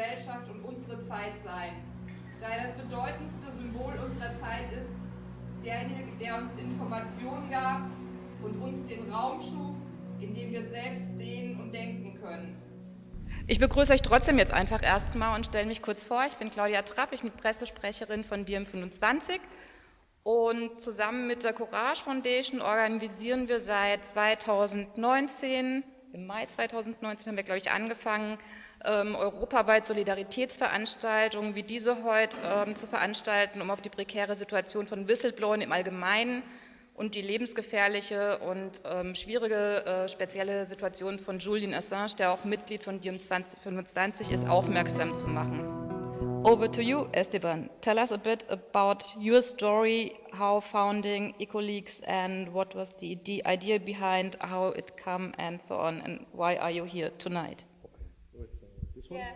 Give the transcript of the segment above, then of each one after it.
Gesellschaft und unsere Zeit sein, da er das bedeutendste Symbol unserer Zeit ist, derjenige, der uns Informationen gab und uns den Raum schuf, in dem wir selbst sehen und denken können. Ich begrüße euch trotzdem jetzt einfach erstmal und stelle mich kurz vor. Ich bin Claudia Trapp, ich bin Pressesprecherin von DiEM25 und zusammen mit der Courage Foundation organisieren wir seit 2019, im Mai 2019 haben wir, glaube ich, angefangen, ähm, europaweit Solidaritätsveranstaltungen wie diese heute ähm, zu veranstalten, um auf die prekäre Situation von Whistleblowern im Allgemeinen und die lebensgefährliche und ähm, schwierige äh, spezielle Situation von Julian Assange, der auch Mitglied von DiEM 2025 ist, aufmerksam zu machen. Over to you, Esteban. Tell us a bit about your story, how founding EcoLeaks and what was the, the idea behind how it came and so on, and why are you here tonight? Yeah.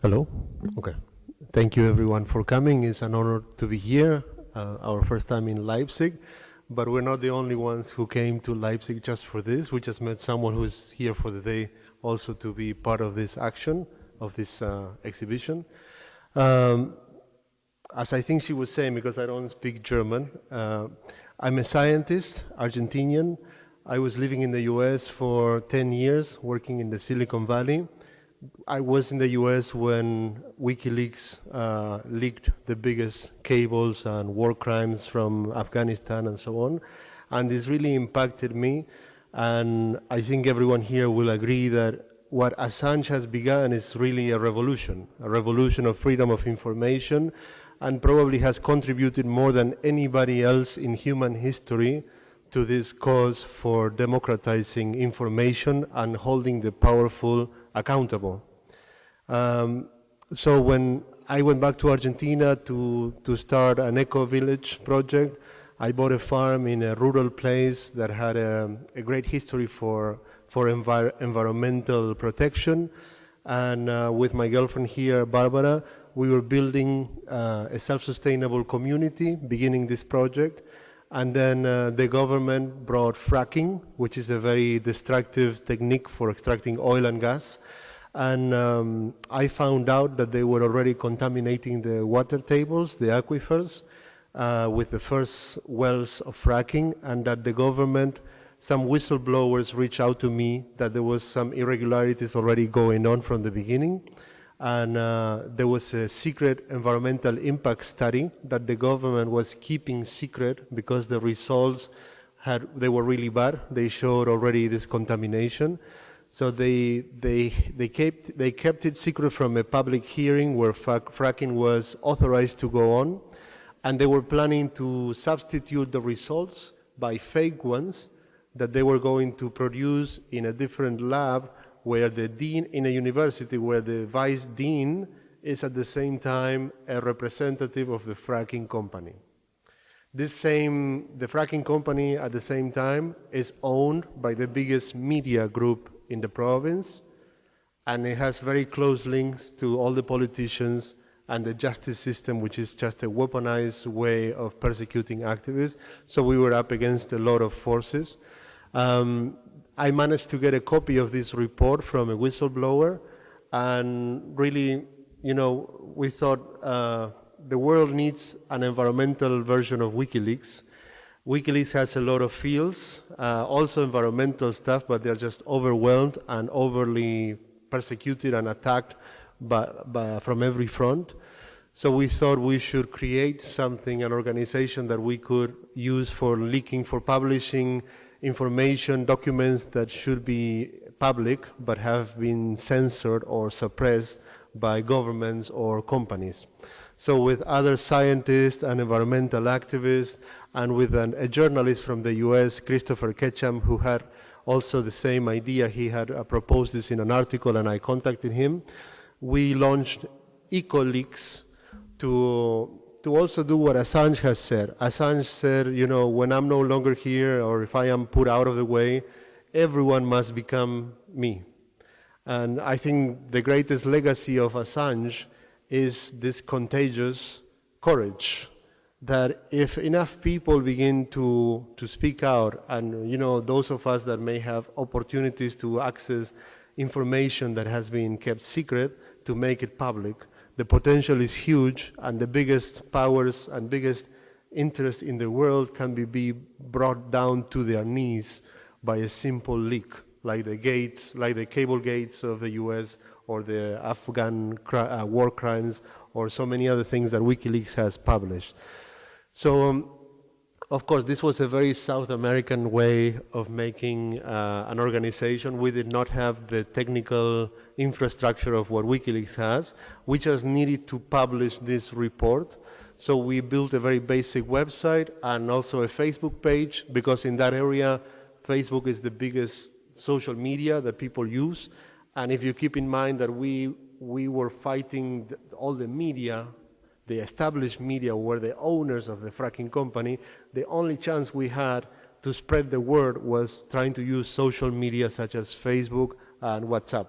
Hello? Okay. Thank you everyone for coming. It's an honor to be here, uh, our first time in Leipzig. But we're not the only ones who came to Leipzig just for this. We just met someone who's here for the day also to be part of this action, of this uh, exhibition. Um, as I think she was saying, because I don't speak German, uh, I'm a scientist, Argentinian. I was living in the US for 10 years, working in the Silicon Valley. I was in the US when WikiLeaks uh, leaked the biggest cables and war crimes from Afghanistan and so on. And this really impacted me. And I think everyone here will agree that what Assange has begun is really a revolution, a revolution of freedom of information, and probably has contributed more than anybody else in human history to this cause for democratizing information and holding the powerful accountable. Um, so when I went back to Argentina to, to start an eco-village project, I bought a farm in a rural place that had a, a great history for, for envir environmental protection. And uh, with my girlfriend here, Barbara, we were building uh, a self-sustainable community, beginning this project. And then uh, the government brought fracking, which is a very destructive technique for extracting oil and gas. And um, I found out that they were already contaminating the water tables, the aquifers, uh, with the first wells of fracking, and that the government, some whistleblowers reached out to me that there was some irregularities already going on from the beginning and uh, there was a secret environmental impact study that the government was keeping secret because the results had they were really bad. They showed already this contamination. So they, they, they, kept, they kept it secret from a public hearing where fracking was authorized to go on. And they were planning to substitute the results by fake ones that they were going to produce in a different lab where the dean in a university where the vice dean is at the same time a representative of the fracking company. This same, the fracking company at the same time is owned by the biggest media group in the province and it has very close links to all the politicians and the justice system, which is just a weaponized way of persecuting activists. So we were up against a lot of forces. Um, I managed to get a copy of this report from a whistleblower, and really, you know, we thought uh, the world needs an environmental version of WikiLeaks. WikiLeaks has a lot of fields, uh, also environmental stuff, but they're just overwhelmed and overly persecuted and attacked by, by, from every front. So we thought we should create something, an organization that we could use for leaking, for publishing information, documents that should be public but have been censored or suppressed by governments or companies. So with other scientists and environmental activists and with an, a journalist from the US, Christopher Ketcham, who had also the same idea, he had uh, proposed this in an article and I contacted him, we launched EcoLeaks to to also do what Assange has said. Assange said, you know, when I'm no longer here or if I am put out of the way, everyone must become me. And I think the greatest legacy of Assange is this contagious courage that if enough people begin to, to speak out and, you know, those of us that may have opportunities to access information that has been kept secret to make it public. The potential is huge, and the biggest powers and biggest interest in the world can be, be brought down to their knees by a simple leak, like the gates, like the cable gates of the US or the Afghan uh, war crimes or so many other things that WikiLeaks has published. So, um, of course, this was a very South American way of making uh, an organization. We did not have the technical infrastructure of what WikiLeaks has. We just needed to publish this report. So we built a very basic website and also a Facebook page because in that area, Facebook is the biggest social media that people use. And if you keep in mind that we, we were fighting all the media, the established media were the owners of the fracking company, the only chance we had to spread the word was trying to use social media such as Facebook and WhatsApp.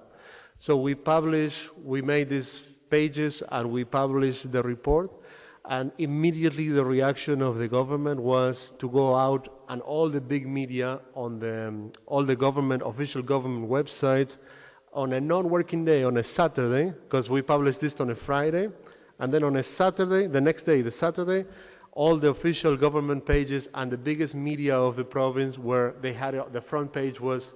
So we published, we made these pages and we published the report. And immediately the reaction of the government was to go out and all the big media on the, um, all the government, official government websites on a non-working day, on a Saturday, because we published this on a Friday, and then on a Saturday, the next day, the Saturday, all the official government pages and the biggest media of the province where they had, the front page was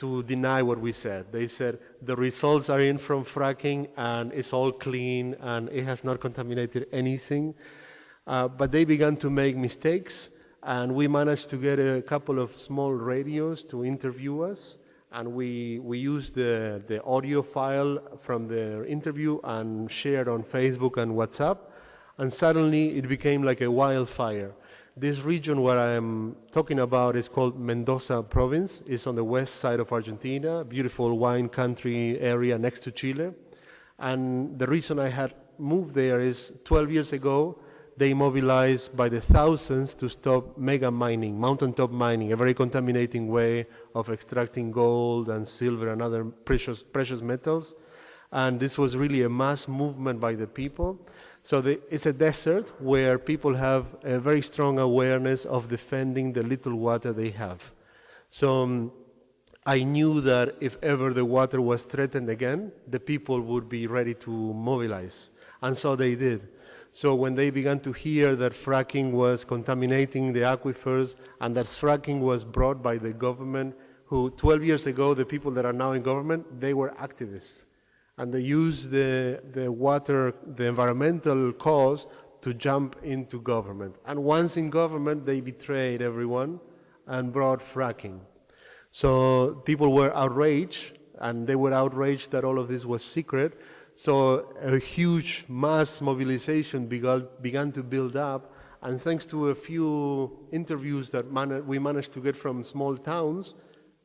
to deny what we said. They said the results are in from fracking and it's all clean and it has not contaminated anything. Uh, but they began to make mistakes and we managed to get a couple of small radios to interview us and we, we used the, the audio file from the interview and shared on Facebook and WhatsApp and suddenly it became like a wildfire. This region where I'm talking about is called Mendoza province. It's on the west side of Argentina, beautiful wine country area next to Chile. And the reason I had moved there is 12 years ago, they mobilized by the thousands to stop mega mining, mountaintop mining, a very contaminating way of extracting gold and silver and other precious, precious metals. And this was really a mass movement by the people. So the, it's a desert where people have a very strong awareness of defending the little water they have. So um, I knew that if ever the water was threatened again, the people would be ready to mobilize. And so they did. So when they began to hear that fracking was contaminating the aquifers and that fracking was brought by the government, who 12 years ago, the people that are now in government, they were activists and they use the, the water, the environmental cause to jump into government. And once in government, they betrayed everyone and brought fracking. So people were outraged, and they were outraged that all of this was secret. So a huge mass mobilization began, began to build up, and thanks to a few interviews that man we managed to get from small towns,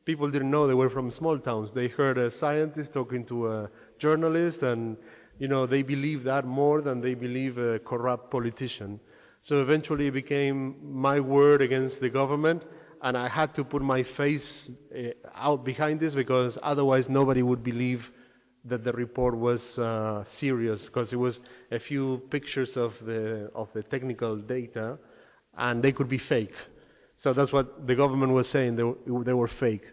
people didn't know they were from small towns. They heard a scientist talking to a journalist, and you know they believe that more than they believe a corrupt politician. So eventually it became my word against the government, and I had to put my face uh, out behind this because otherwise nobody would believe that the report was uh, serious because it was a few pictures of the, of the technical data and they could be fake. So that's what the government was saying, they, they were fake.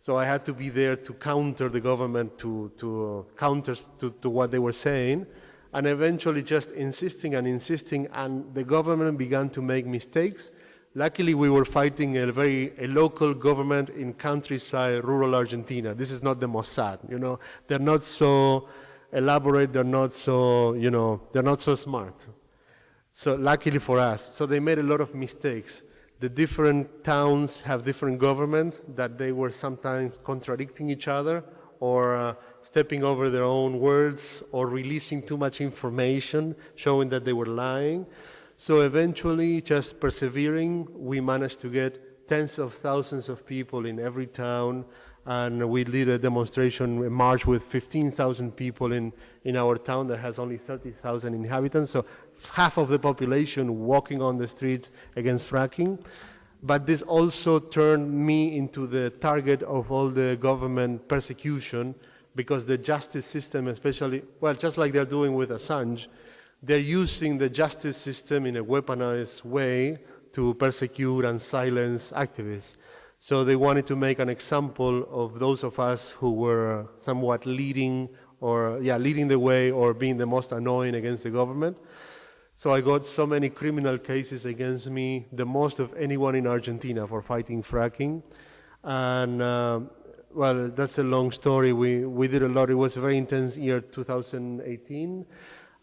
So I had to be there to counter the government, to, to uh, counter to, to what they were saying, and eventually just insisting and insisting, and the government began to make mistakes. Luckily, we were fighting a very a local government in countryside, rural Argentina. This is not the Mossad, you know. They're not so elaborate, they're not so, you know, they're not so smart. So luckily for us. So they made a lot of mistakes the different towns have different governments that they were sometimes contradicting each other or uh, stepping over their own words or releasing too much information showing that they were lying. So eventually, just persevering, we managed to get tens of thousands of people in every town and we did a demonstration, a march with 15,000 people in, in our town that has only 30,000 inhabitants. So half of the population walking on the streets against fracking. But this also turned me into the target of all the government persecution because the justice system, especially, well, just like they're doing with Assange, they're using the justice system in a weaponized way to persecute and silence activists. So they wanted to make an example of those of us who were somewhat leading or yeah, leading the way or being the most annoying against the government. So I got so many criminal cases against me, the most of anyone in Argentina for fighting fracking. And uh, well, that's a long story. We, we did a lot. It was a very intense year, 2018.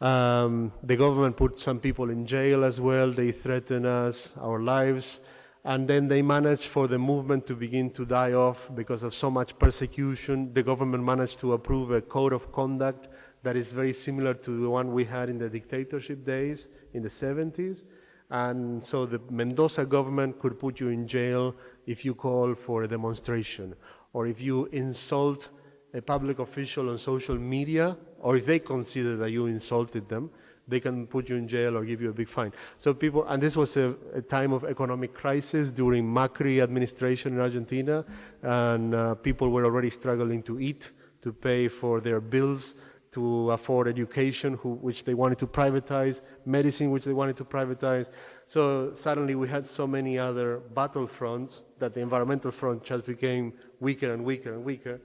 Um, the government put some people in jail as well. They threatened us, our lives. And then they managed for the movement to begin to die off because of so much persecution. The government managed to approve a code of conduct that is very similar to the one we had in the dictatorship days in the 70s. And so the Mendoza government could put you in jail if you call for a demonstration or if you insult a public official on social media, or if they consider that you insulted them, they can put you in jail or give you a big fine. So people, and this was a, a time of economic crisis during Macri administration in Argentina, and uh, people were already struggling to eat, to pay for their bills, to afford education, who, which they wanted to privatize, medicine, which they wanted to privatize. So suddenly we had so many other battlefronts that the environmental front just became weaker and weaker and weaker.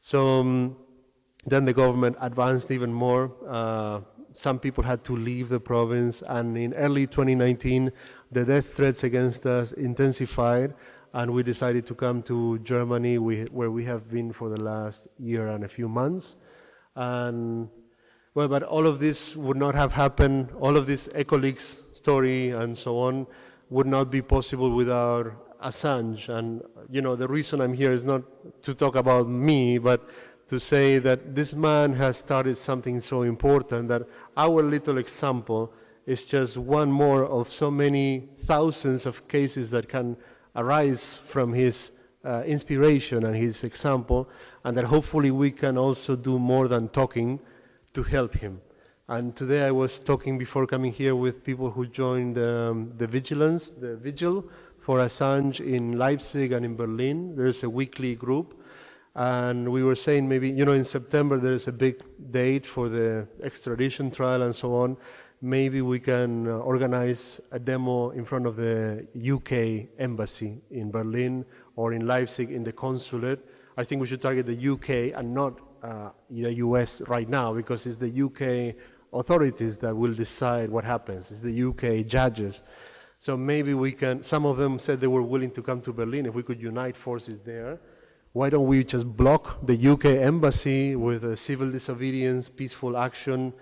So um, then the government advanced even more. Uh, some people had to leave the province, and in early 2019, the death threats against us intensified, and we decided to come to Germany, we, where we have been for the last year and a few months. And well, but all of this would not have happened, all of this EcoLeaks story and so on would not be possible without Assange. And, you know, the reason I'm here is not to talk about me, but to say that this man has started something so important that our little example is just one more of so many thousands of cases that can arise from his uh, inspiration and his example, and that hopefully we can also do more than talking to help him. And today I was talking before coming here with people who joined um, the vigilance, the vigil for Assange in Leipzig and in Berlin. There's a weekly group. And we were saying maybe, you know, in September there's a big date for the extradition trial and so on. Maybe we can uh, organize a demo in front of the UK embassy in Berlin or in Leipzig in the consulate. I think we should target the UK and not uh, the US right now because it's the UK authorities that will decide what happens. It's the UK judges. So maybe we can, some of them said they were willing to come to Berlin if we could unite forces there. Why don't we just block the UK embassy with civil disobedience, peaceful action,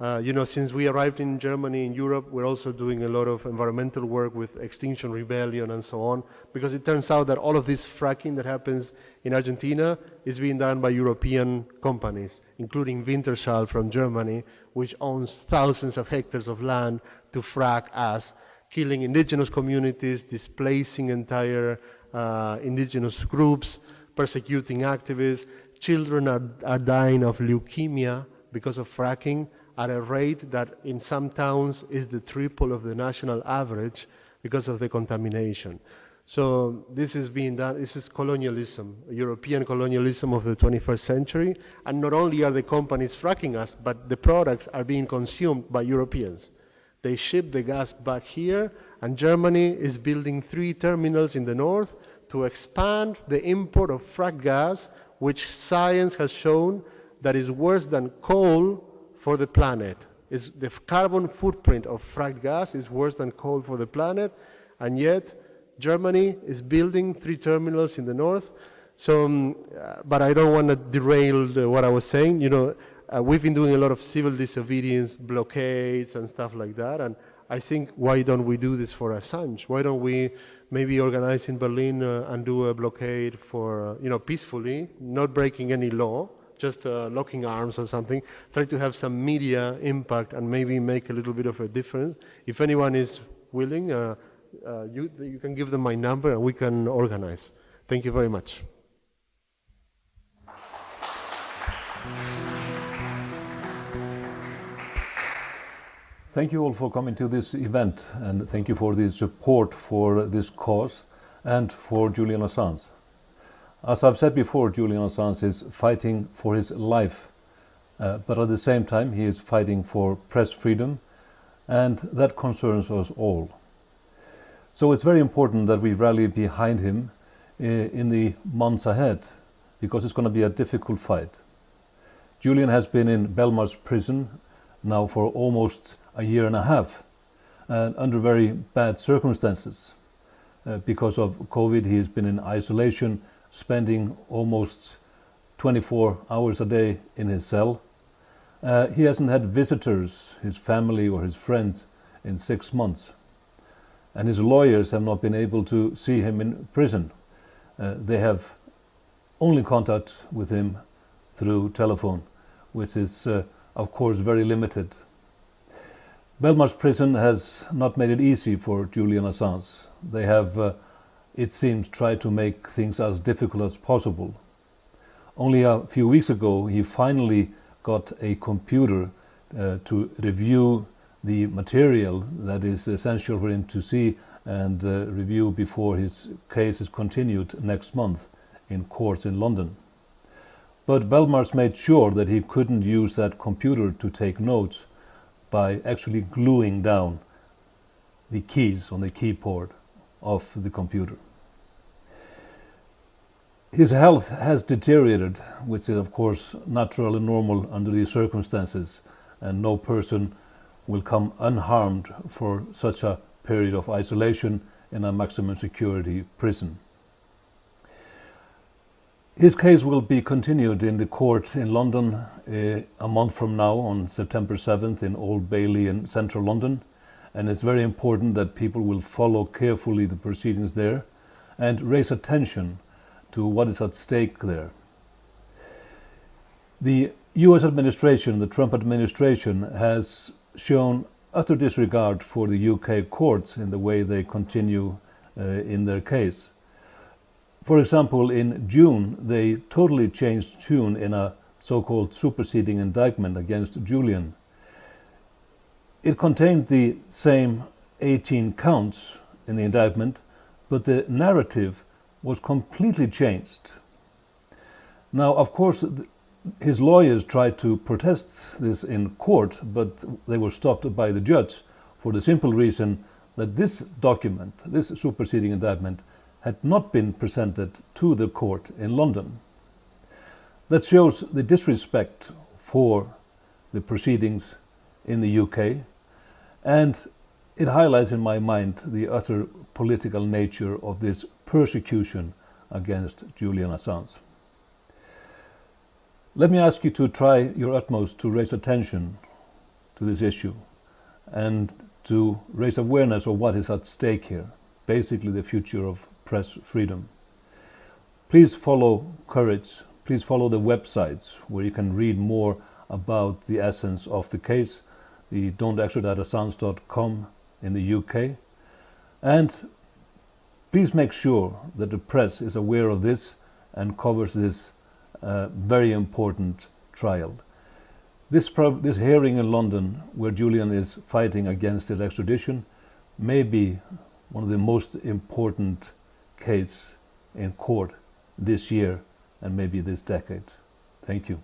uh, you know, since we arrived in Germany, in Europe, we're also doing a lot of environmental work with Extinction Rebellion and so on, because it turns out that all of this fracking that happens in Argentina is being done by European companies, including Wintershall from Germany, which owns thousands of hectares of land to frack us, killing indigenous communities, displacing entire uh, indigenous groups, persecuting activists. Children are, are dying of leukemia because of fracking at a rate that in some towns is the triple of the national average because of the contamination. So this is being done, this is colonialism, European colonialism of the 21st century, and not only are the companies fracking us, but the products are being consumed by Europeans. They ship the gas back here, and Germany is building three terminals in the north to expand the import of frack gas, which science has shown that is worse than coal for the planet. Is the carbon footprint of fracked gas is worse than coal for the planet, and yet Germany is building three terminals in the north. So, um, uh, but I don't want to derail the, what I was saying. You know, uh, we've been doing a lot of civil disobedience, blockades, and stuff like that. And I think, why don't we do this for Assange? Why don't we maybe organize in Berlin uh, and do a blockade for, uh, you know, peacefully, not breaking any law, just uh, locking arms or something, try to have some media impact and maybe make a little bit of a difference. If anyone is willing, uh, uh, you, you can give them my number and we can organize. Thank you very much. Thank you all for coming to this event and thank you for the support for this cause and for Julian Assange. As I've said before, Julian Assange is fighting for his life, uh, but at the same time he is fighting for press freedom, and that concerns us all. So it's very important that we rally behind him in the months ahead because it's going to be a difficult fight. Julian has been in Belmarsh prison now for almost a year and a half and under very bad circumstances. Uh, because of COVID, he has been in isolation, spending almost 24 hours a day in his cell. Uh, he hasn't had visitors, his family or his friends, in six months. And his lawyers have not been able to see him in prison. Uh, they have only contact with him through telephone, which is, uh, of course, very limited. Belmarsh prison has not made it easy for Julian Assange. They have, uh, it seems, tried to make things as difficult as possible. Only a few weeks ago, he finally got a computer uh, to review the material that is essential for him to see and uh, review before his case is continued next month in courts in London. But Belmarsh made sure that he couldn't use that computer to take notes by actually gluing down the keys on the keyboard of the computer. His health has deteriorated, which is of course natural and normal under these circumstances, and no person will come unharmed for such a period of isolation in a maximum security prison. His case will be continued in the court in London uh, a month from now on September 7th in Old Bailey in central London. And it's very important that people will follow carefully the proceedings there and raise attention to what is at stake there. The US administration, the Trump administration, has shown utter disregard for the UK courts in the way they continue uh, in their case. For example, in June, they totally changed tune in a so-called superseding indictment against Julian. It contained the same 18 counts in the indictment, but the narrative was completely changed. Now, of course, his lawyers tried to protest this in court, but they were stopped by the judge for the simple reason that this document, this superseding indictment, had not been presented to the court in London. That shows the disrespect for the proceedings in the UK and it highlights in my mind the utter political nature of this persecution against Julian Assange. Let me ask you to try your utmost to raise attention to this issue and to raise awareness of what is at stake here, basically the future of press freedom. Please follow Courage. Please follow the websites where you can read more about the essence of the case, the don'textraditeassange.com in the UK. And please make sure that the press is aware of this and covers this uh, very important trial. This, this hearing in London, where Julian is fighting against his extradition, may be one of the most important cases in court this year and maybe this decade. Thank you.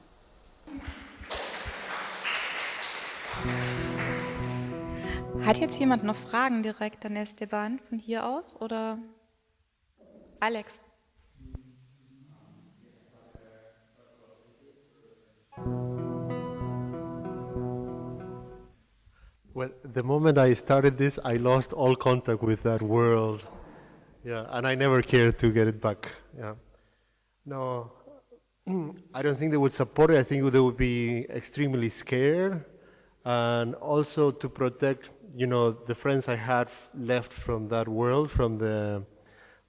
Hat jetzt jemand noch Fragen direkt an Esteban von hier aus oder Alex? Well, the moment I started this, I lost all contact with that world. Yeah, and I never cared to get it back. Yeah. No, I don't think they would support it. I think they would be extremely scared. And also to protect, you know, the friends I had left from that world, from the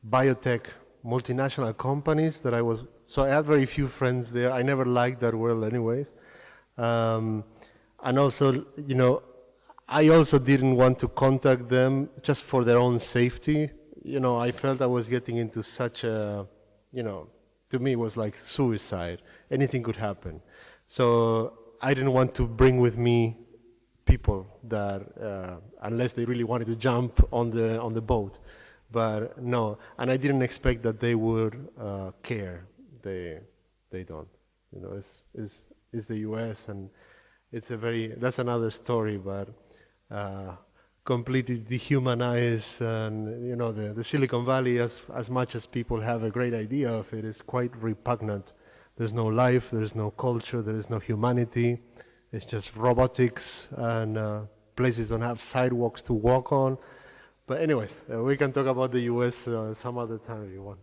biotech multinational companies that I was, so I had very few friends there. I never liked that world anyways. Um, and also, you know, I also didn't want to contact them just for their own safety you know, I felt I was getting into such a, you know, to me it was like suicide. Anything could happen. So I didn't want to bring with me people that, uh, unless they really wanted to jump on the, on the boat. But no, and I didn't expect that they would uh, care. They, they don't. You know, it's, it's, it's the US and it's a very, that's another story, but uh, completely dehumanize and you know the, the Silicon Valley as as much as people have a great idea of it is quite repugnant. There's no life, there's no culture, there is no humanity. It's just robotics and uh, places don't have sidewalks to walk on. But anyways, uh, we can talk about the US uh, some other time if you want.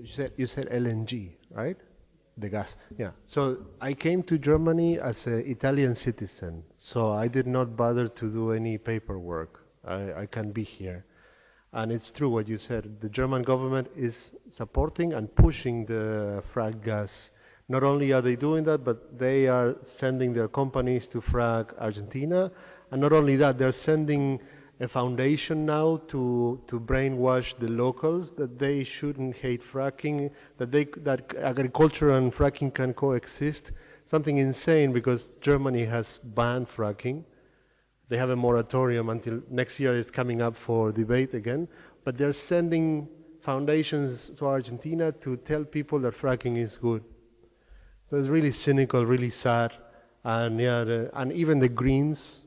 You said you said LNG, right? The gas. Yeah. So I came to Germany as an Italian citizen, so I did not bother to do any paperwork. I, I can be here. And it's true what you said. The German government is supporting and pushing the frack gas. Not only are they doing that, but they are sending their companies to frack Argentina. And not only that, they're sending a foundation now to, to brainwash the locals that they shouldn't hate fracking, that, they, that agriculture and fracking can coexist. Something insane because Germany has banned fracking. They have a moratorium until next year is coming up for debate again, but they're sending foundations to Argentina to tell people that fracking is good. So it's really cynical, really sad. And yeah, the, and even the Greens,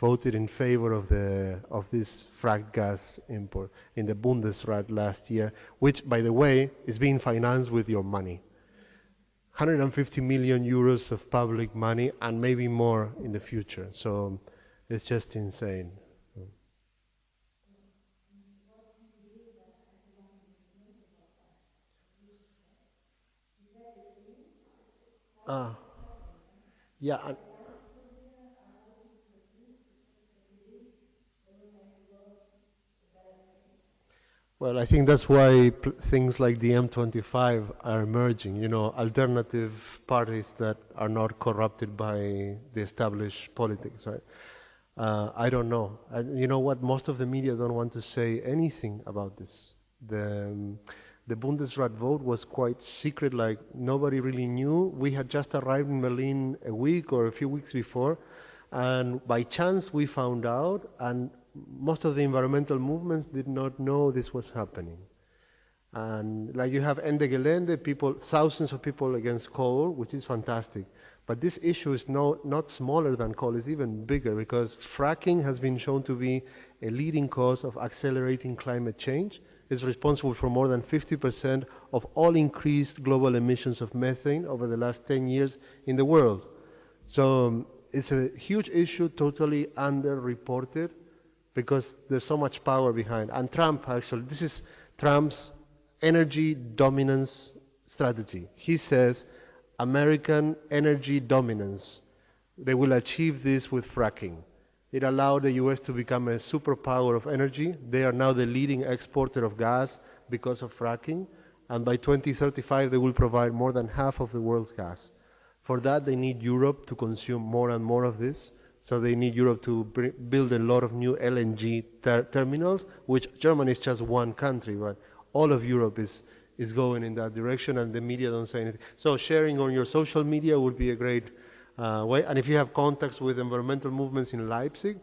voted in favor of the of this frack gas import in the Bundesrat last year, which, by the way, is being financed with your money. 150 million euros of public money and maybe more in the future. So it's just insane. Ah, yeah. Well, I think that's why things like DiEM25 are emerging, you know, alternative parties that are not corrupted by the established politics, right? Uh, I don't know. You know what? Most of the media don't want to say anything about this. The, um, the Bundesrat vote was quite secret, like nobody really knew. We had just arrived in Berlin a week or a few weeks before, and by chance we found out, and most of the environmental movements did not know this was happening. And like you have Ende Gelände, people, thousands of people against coal, which is fantastic. But this issue is no, not smaller than coal, it's even bigger because fracking has been shown to be a leading cause of accelerating climate change. It's responsible for more than 50% of all increased global emissions of methane over the last 10 years in the world. So um, it's a huge issue, totally underreported because there's so much power behind. And Trump, actually, this is Trump's energy dominance strategy. He says American energy dominance, they will achieve this with fracking. It allowed the US to become a superpower of energy. They are now the leading exporter of gas because of fracking. And by 2035, they will provide more than half of the world's gas. For that, they need Europe to consume more and more of this. So they need Europe to build a lot of new LNG ter terminals, which Germany is just one country, but all of Europe is, is going in that direction and the media don't say anything. So sharing on your social media would be a great uh, way. And if you have contacts with environmental movements in Leipzig,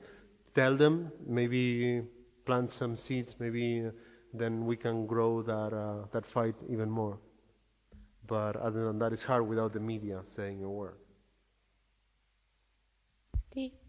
tell them, maybe plant some seeds, maybe uh, then we can grow that, uh, that fight even more. But other than that, it's hard without the media saying a word. Namaste.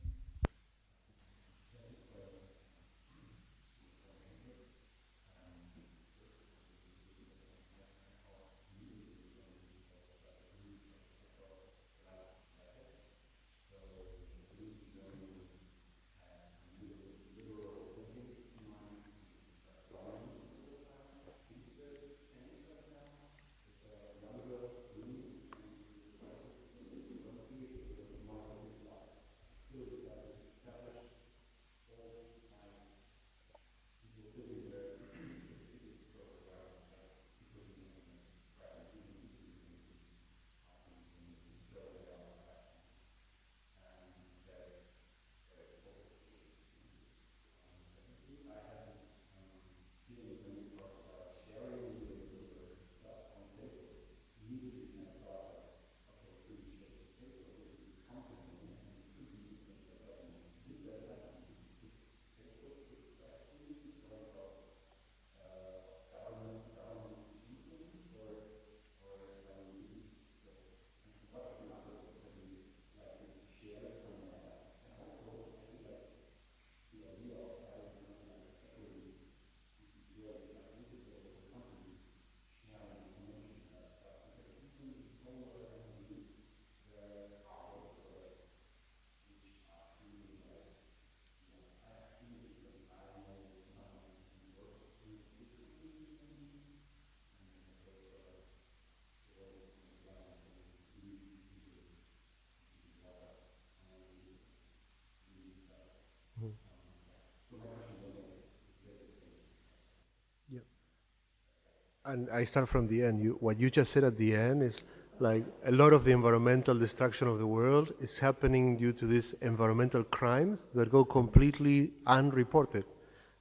And I start from the end. You, what you just said at the end is like a lot of the environmental destruction of the world is happening due to these environmental crimes that go completely unreported.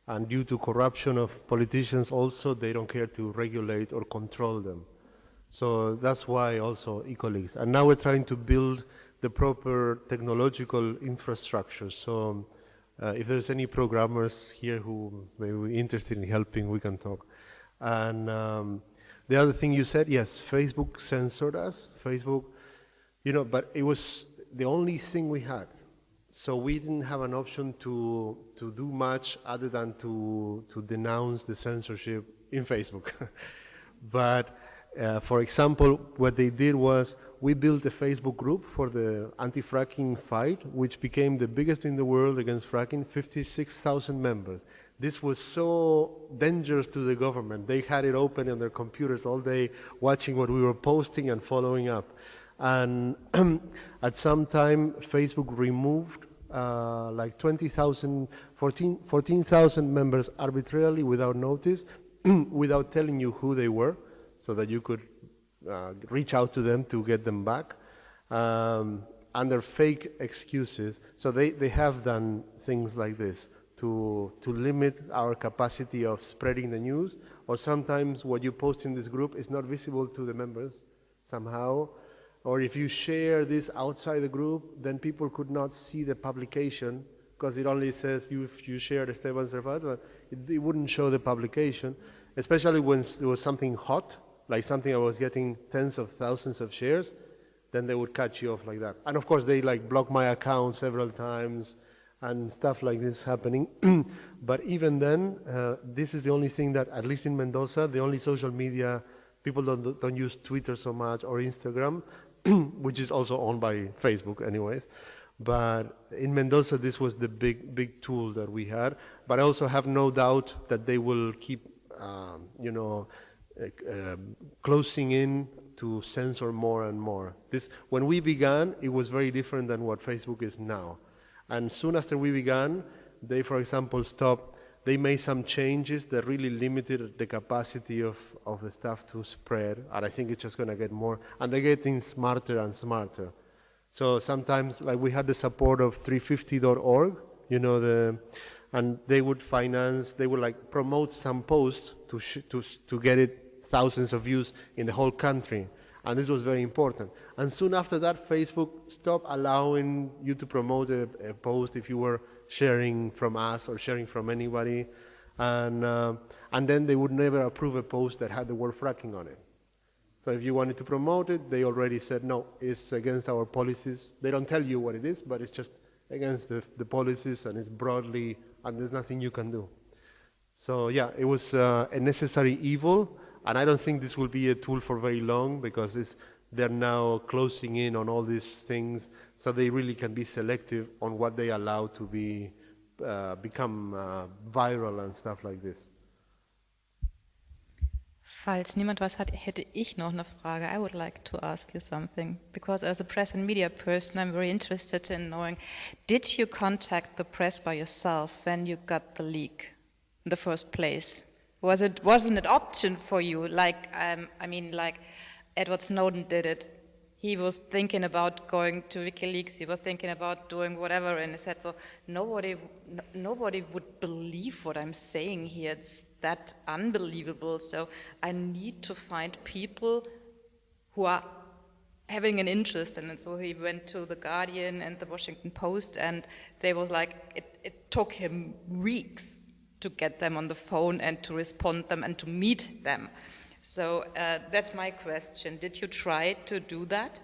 And due to corruption of politicians also, they don't care to regulate or control them. So that's why also EcoLeaks. And now we're trying to build the proper technological infrastructure. So uh, if there's any programmers here who may be interested in helping, we can talk. And um, the other thing you said, yes, Facebook censored us. Facebook, you know, but it was the only thing we had. So we didn't have an option to, to do much other than to, to denounce the censorship in Facebook. but uh, for example, what they did was we built a Facebook group for the anti-fracking fight, which became the biggest in the world against fracking, 56,000 members. This was so dangerous to the government. They had it open on their computers all day, watching what we were posting and following up. And at some time, Facebook removed uh, like 20,000, 14,000 14, members arbitrarily without notice, without telling you who they were, so that you could uh, reach out to them to get them back. Um, under fake excuses. So they, they have done things like this to, to limit our capacity of spreading the news, or sometimes what you post in this group is not visible to the members somehow, or if you share this outside the group, then people could not see the publication because it only says you, you shared Esteban Servat, it, it wouldn't show the publication, especially when there was something hot, like something I was getting tens of thousands of shares, then they would cut you off like that. And of course, they like block my account several times, and stuff like this happening. but even then, uh, this is the only thing that, at least in Mendoza, the only social media, people don't, don't use Twitter so much or Instagram, which is also owned by Facebook anyways. But in Mendoza, this was the big, big tool that we had. But I also have no doubt that they will keep, um, you know, uh, closing in to censor more and more. This, when we began, it was very different than what Facebook is now. And soon after we began, they, for example, stopped, they made some changes that really limited the capacity of, of the staff to spread. And I think it's just going to get more. And they're getting smarter and smarter. So sometimes, like we had the support of 350.org, you know, the, and they would finance, they would like promote some posts to, to, to get it thousands of views in the whole country. And this was very important. And soon after that, Facebook stopped allowing you to promote a, a post if you were sharing from us or sharing from anybody. And, uh, and then they would never approve a post that had the word fracking on it. So if you wanted to promote it, they already said, no, it's against our policies. They don't tell you what it is, but it's just against the, the policies and it's broadly, and there's nothing you can do. So yeah, it was uh, a necessary evil, and I don't think this will be a tool for very long because they're now closing in on all these things so they really can be selective on what they allow to be uh, become uh, viral and stuff like this. Falls niemand was hat, hätte ich noch eine Frage. I would like to ask you something because as a press and media person, I'm very interested in knowing, did you contact the press by yourself when you got the leak in the first place? Was it wasn't an option for you? Like um, I mean, like Edward Snowden did it. He was thinking about going to WikiLeaks. He was thinking about doing whatever, and he said, "So nobody, no, nobody would believe what I'm saying here. It's that unbelievable. So I need to find people who are having an interest in it. So he went to the Guardian and the Washington Post, and they were like, it, it took him weeks to get them on the phone and to respond them and to meet them. So uh, that's my question. Did you try to do that?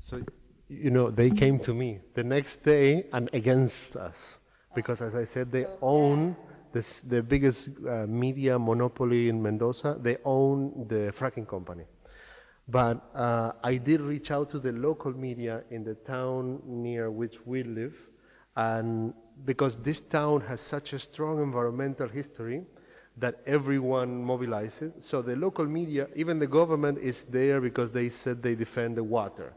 So, you know, they came to me the next day and against us because, as I said, they own this, the biggest uh, media monopoly in Mendoza. They own the fracking company. But uh, I did reach out to the local media in the town near which we live, and because this town has such a strong environmental history that everyone mobilizes. So the local media, even the government is there because they said they defend the water.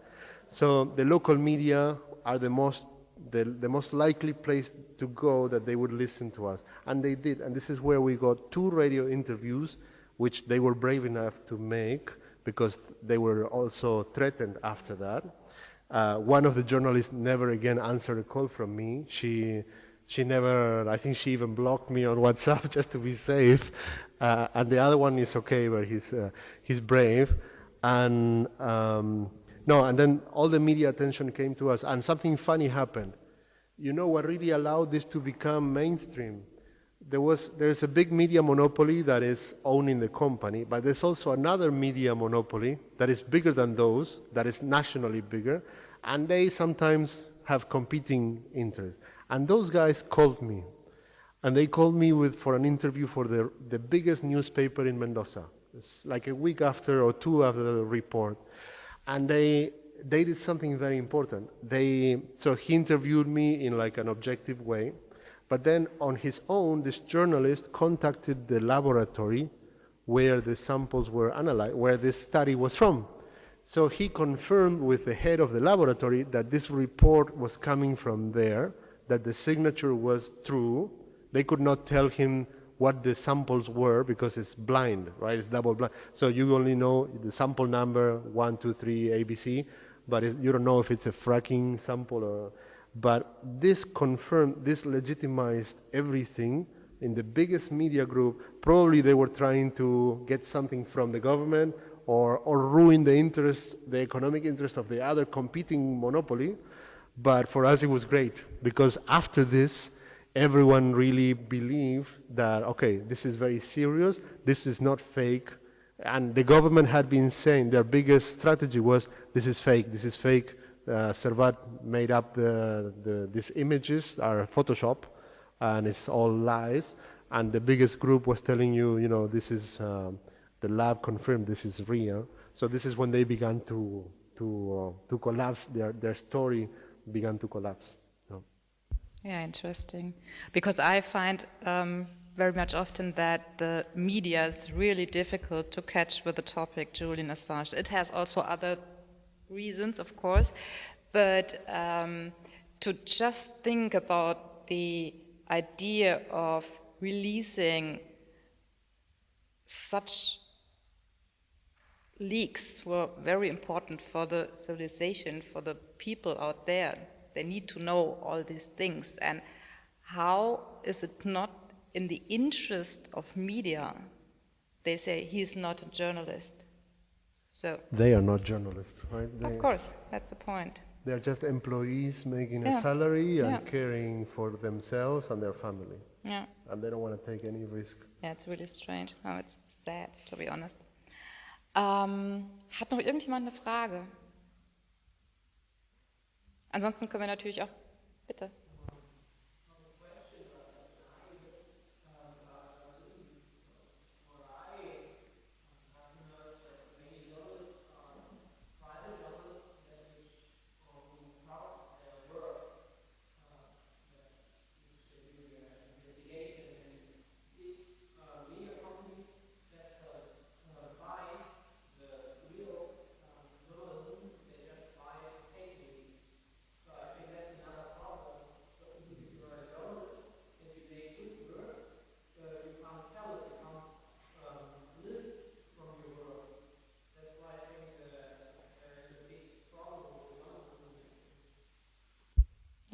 So the local media are the most, the, the most likely place to go that they would listen to us. And they did, and this is where we got two radio interviews which they were brave enough to make because they were also threatened after that. Uh, one of the journalists never again answered a call from me. She, she never, I think she even blocked me on WhatsApp just to be safe. Uh, and the other one is okay, but he's, uh, he's brave. And um, no, and then all the media attention came to us, and something funny happened. You know what really allowed this to become mainstream? There was, there's a big media monopoly that is owning the company, but there's also another media monopoly that is bigger than those, that is nationally bigger, and they sometimes have competing interests. And those guys called me, and they called me with, for an interview for the, the biggest newspaper in Mendoza. It's like a week after or two after the report. And they, they did something very important. They, so he interviewed me in like an objective way, but then on his own, this journalist contacted the laboratory where the samples were analyzed, where this study was from. So he confirmed with the head of the laboratory that this report was coming from there, that the signature was true. They could not tell him what the samples were because it's blind, right? It's double blind. So you only know the sample number, one, two, three, ABC, but it, you don't know if it's a fracking sample or, but this confirmed, this legitimized everything in the biggest media group. Probably they were trying to get something from the government or, or ruin the interest, the economic interest of the other competing monopoly. But for us, it was great because after this, everyone really believed that, okay, this is very serious, this is not fake. And the government had been saying their biggest strategy was, this is fake, this is fake. Uh, Servat made up the, the, these images, are Photoshop, and it's all lies. And the biggest group was telling you, you know, this is, um, the lab confirmed this is real. So this is when they began to, to, uh, to collapse, their, their story began to collapse. Yeah, interesting. Because I find um, very much often that the media is really difficult to catch with the topic Julian Assange. It has also other reasons, of course, but um, to just think about the idea of releasing such leaks were very important for the civilization, for the people out there they need to know all these things. And how is it not in the interest of media? They say he's not a journalist. So they are not journalists, right? They, of course, that's the point. They're just employees making yeah. a salary and yeah. caring for themselves and their family. Yeah. And they don't want to take any risk. Yeah, it's really strange. Oh, it's sad, to be honest. Um, hat noch irgendjemand eine Frage? Ansonsten können wir natürlich auch, bitte.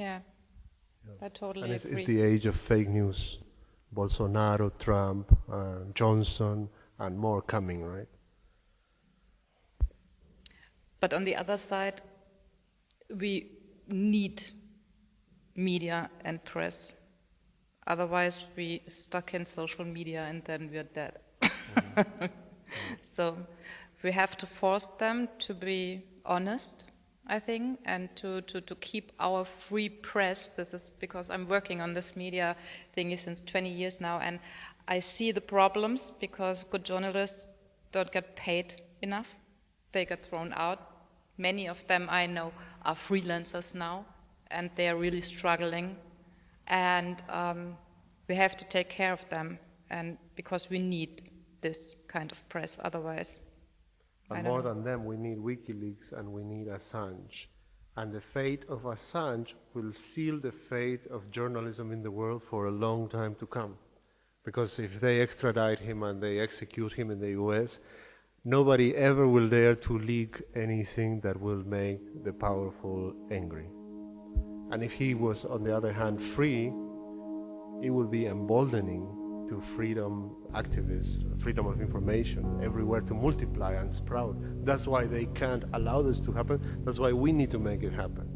Yeah, I totally and it's, agree. it's the age of fake news. Bolsonaro, Trump, uh, Johnson, and more coming, right? But on the other side, we need media and press. Otherwise, we stuck in social media and then we're dead. Mm so we have to force them to be honest I think, and to, to, to keep our free press. This is because I'm working on this media thingy since 20 years now, and I see the problems because good journalists don't get paid enough. They get thrown out. Many of them I know are freelancers now, and they are really struggling. And um, we have to take care of them, and because we need this kind of press, otherwise but more know. than them, we need WikiLeaks and we need Assange. And the fate of Assange will seal the fate of journalism in the world for a long time to come. Because if they extradite him and they execute him in the US, nobody ever will dare to leak anything that will make the powerful angry. And if he was, on the other hand, free, it would be emboldening to freedom activists, freedom of information everywhere to multiply and sprout. That's why they can't allow this to happen. That's why we need to make it happen.